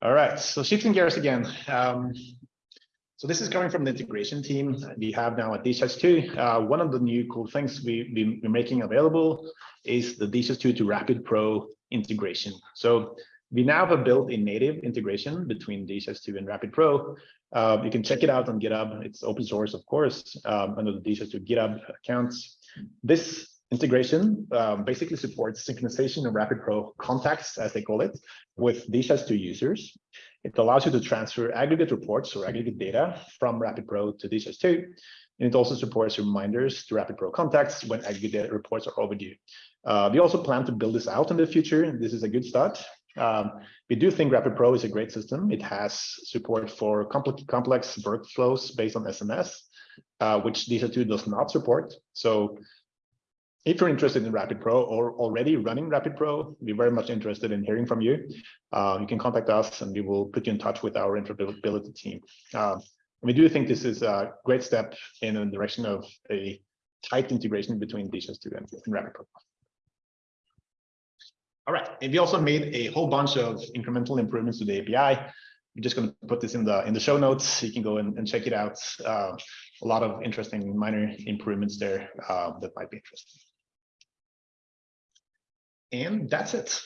All right, so shifting gears again. Um, so this is coming from the integration team we have now at DHIS2. Uh, one of the new cool things we, we, are making available is the DHIS2 to Rapid Pro integration. So we now have a built a native integration between DHIS2 and Rapid Pro. Uh, you can check it out on GitHub. It's open source, of course, um, under the DHIS2 GitHub accounts. This integration um, basically supports synchronization of Rapid Pro contacts, as they call it, with DHIS2 users. It allows you to transfer aggregate reports or aggregate data from Rapid Pro to DHIS2. And it also supports reminders to Rapid Pro contacts when aggregate reports are overdue. Uh, we also plan to build this out in the future. This is a good start. Um, we do think Rapid Pro is a great system. It has support for complex, complex workflows based on SMS, uh, which DHIS2 does not support. So if you're interested in Rapid Pro or already running Rapid Pro, we're very much interested in hearing from you. Uh, you can contact us and we will put you in touch with our interoperability team. Uh, we do think this is a great step in the direction of a tight integration between DHIS2 and, and Rapid Pro. All right, and we also made a whole bunch of incremental improvements to the API. We're just going to put this in the in the show notes. You can go and, and check it out. Uh, a lot of interesting minor improvements there uh, that might be interesting. And that's it.